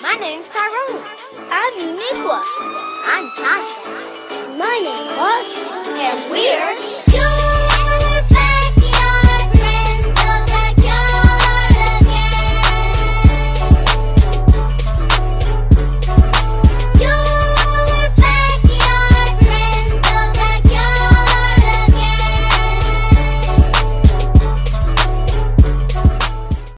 My name's Tyrone. I'm Uniqua. I'm Tasha. My name's Austin. And we're